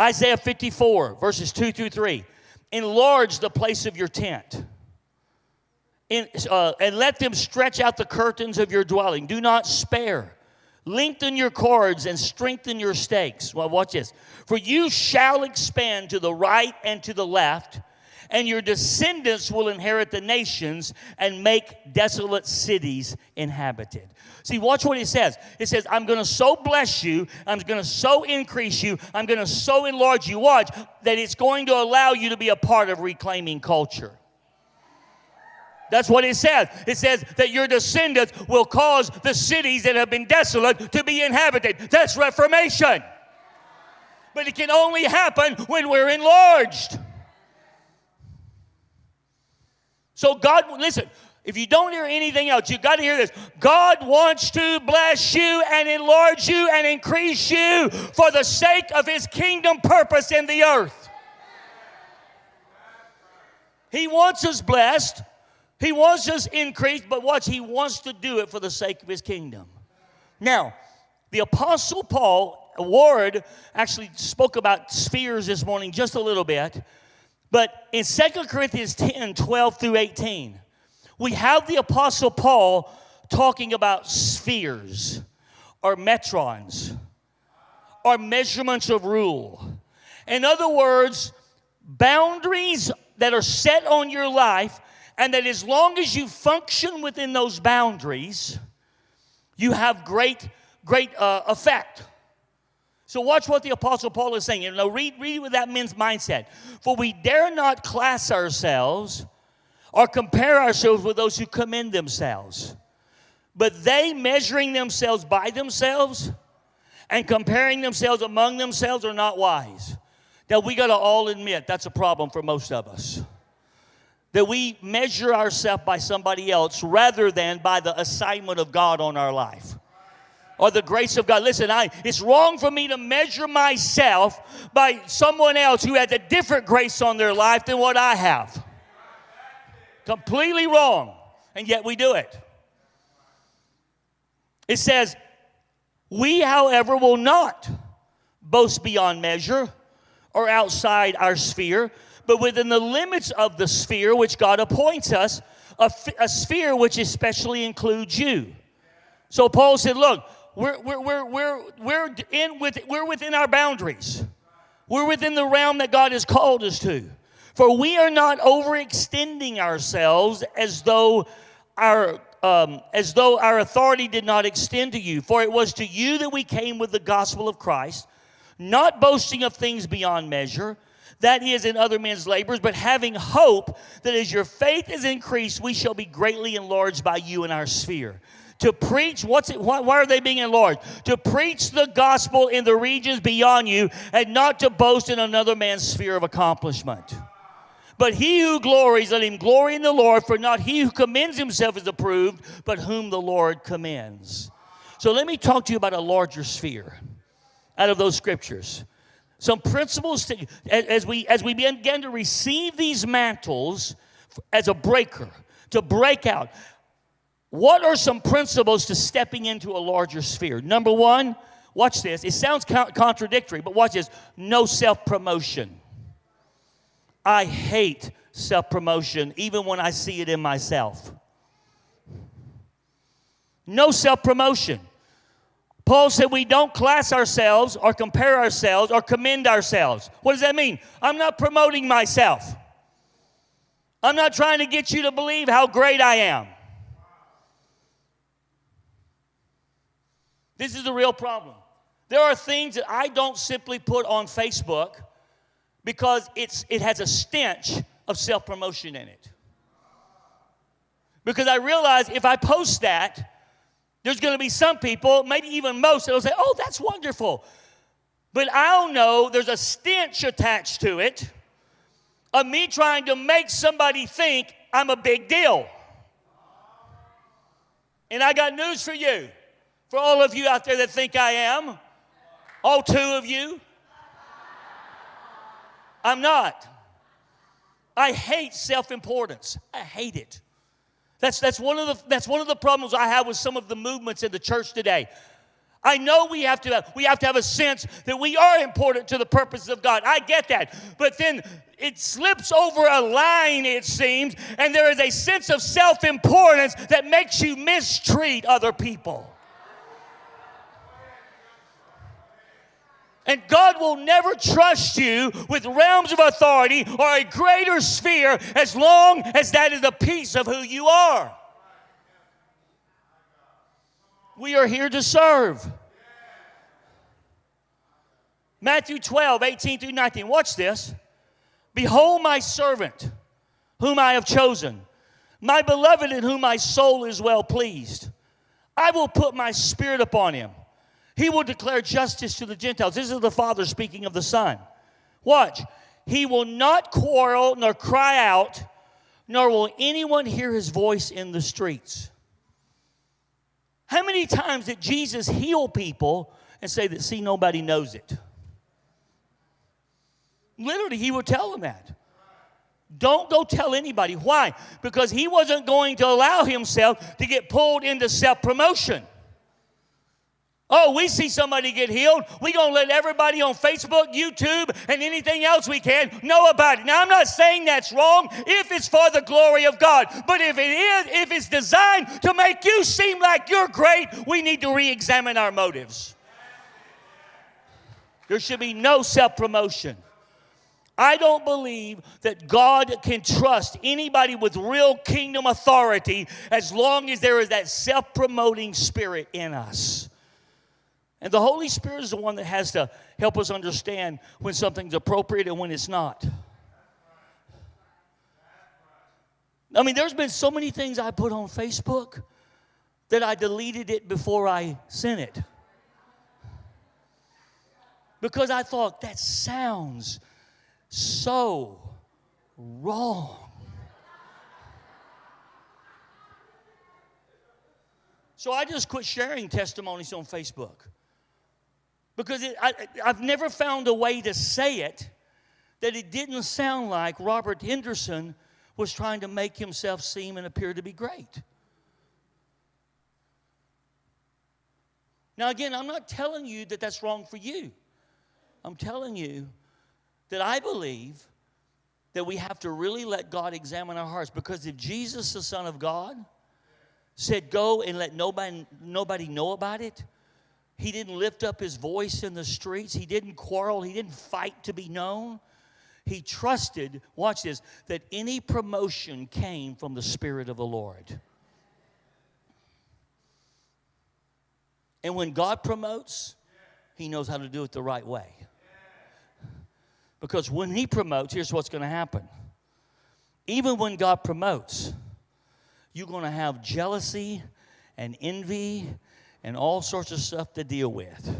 Isaiah 54, verses 2 through 3. Enlarge the place of your tent. In, uh, and let them stretch out the curtains of your dwelling. Do not spare. Lengthen your cords and strengthen your stakes. Well, watch this. For you shall expand to the right and to the left, and your descendants will inherit the nations and make desolate cities inhabited. See, watch what he says. It says, I'm going to so bless you, I'm going to so increase you, I'm going to so enlarge you. Watch, that it's going to allow you to be a part of reclaiming culture. That's what it says. It says that your descendants will cause the cities that have been desolate to be inhabited. That's reformation. But it can only happen when we're enlarged. So, God, listen, if you don't hear anything else, you got to hear this. God wants to bless you and enlarge you and increase you for the sake of His kingdom purpose in the earth. He wants us blessed, He wants us increased, but watch, He wants to do it for the sake of His kingdom. Now, the Apostle Paul, Ward, actually spoke about spheres this morning just a little bit. But in 2 Corinthians 10 12 through 18, we have the Apostle Paul talking about spheres or metrons or measurements of rule. In other words, boundaries that are set on your life, and that as long as you function within those boundaries, you have great, great uh, effect. So watch what the Apostle Paul is saying. And now read, read with that men's mindset. For we dare not class ourselves or compare ourselves with those who commend themselves. But they, measuring themselves by themselves and comparing themselves among themselves, are not wise. Now, we got to all admit that's a problem for most of us. That we measure ourselves by somebody else rather than by the assignment of God on our life or the grace of God. Listen, I, it's wrong for me to measure myself by someone else who has a different grace on their life than what I have. Completely wrong. And yet we do it. It says, We, however, will not boast beyond measure or outside our sphere, but within the limits of the sphere which God appoints us, a, a sphere which especially includes you. So Paul said, Look, we're, we're, we're, we're, we're, in with, we're within our boundaries. We're within the realm that God has called us to. For we are not overextending ourselves as though our um, as though our authority did not extend to you. For it was to you that we came with the gospel of Christ, not boasting of things beyond measure, that is in other men's labors, but having hope that as your faith is increased, we shall be greatly enlarged by you in our sphere to preach what's it, why, why, are they being enlarged to preach the gospel in the regions beyond you and not to boast in another man's sphere of accomplishment but he who glories, let him glory in the Lord, for not he who commends himself is approved, but whom the Lord commends. So let me talk to you about a larger sphere out of those scriptures. Some principles to, as, we, as we begin to receive these mantles as a breaker, to break out. What are some principles to stepping into a larger sphere? Number one, watch this. It sounds contradictory, but watch this no self promotion. I hate self promotion, even when I see it in myself. No self promotion. Paul said we don't class ourselves or compare ourselves or commend ourselves. What does that mean? I'm not promoting myself. I'm not trying to get you to believe how great I am. This is the real problem. There are things that I don't simply put on Facebook because it's, it has a stench of self promotion in it. Because I realize if I post that, there's going to be some people, maybe even most, that'll say, Oh, that's wonderful. But I'll know there's a stench attached to it of me trying to make somebody think I'm a big deal. And I got news for you. For all of you out there that think I am, all two of you, I'm not. I hate self importance. I hate it. That's, that's, one of the, that's one of the problems I have with some of the movements in the church today. I know we have to we have to have a sense that we are important to the purposes of God. I get that. But then it slips over a line, it seems, and there is a sense of self importance that makes you mistreat other people. And God will never trust you with realms of authority or a greater sphere as long as that is a piece of who you are. We are here to serve. Matthew 12, 18 through 19. Watch this. Behold, my servant, whom I have chosen, my beloved, in whom my soul is well pleased. I will put my spirit upon him. He will declare justice to the Gentiles. This is the Father speaking of the Son. Watch. He will not quarrel nor cry out, nor will anyone hear his voice in the streets. How many times did Jesus heal people and say that, see, nobody knows it? Literally, he would tell them that. Don't go tell anybody. Why? Because he wasn't going to allow himself to get pulled into self promotion. Oh, we see somebody get healed. We're going to let everybody on Facebook, YouTube, and anything else we can know about it. Now, I'm not saying that's wrong if it's for the glory of God. But if it is, if it's designed to make you seem like you're great, we need to re examine our motives. There should be no self promotion. I don't believe that God can trust anybody with real kingdom authority as long as there is that self promoting spirit in us. And the Holy Spirit is the one that has to help us understand when something's appropriate and when it's not. I mean, there's been so many things I put on Facebook that I deleted it before I sent it. Because I thought that sounds so wrong. So I just quit sharing testimonies on Facebook because it, I, I've never found a way to say it that it didn't sound like Robert Henderson was trying to make himself seem and appear to be great. Now, again, I'm not telling you that that's wrong for you. I'm telling you that I believe that we have to really let God examine our hearts because if Jesus, the Son of God, said, Go and let nobody, nobody know about it, he didn't lift up his voice in the streets. He didn't quarrel. He didn't fight to be known. He trusted, watch this, that any promotion came from the Spirit of the Lord. And when God promotes, He knows how to do it the right way. Because when He promotes, here's what's going to happen. Even when God promotes, you're going to have jealousy and envy and all sorts of stuff to deal with.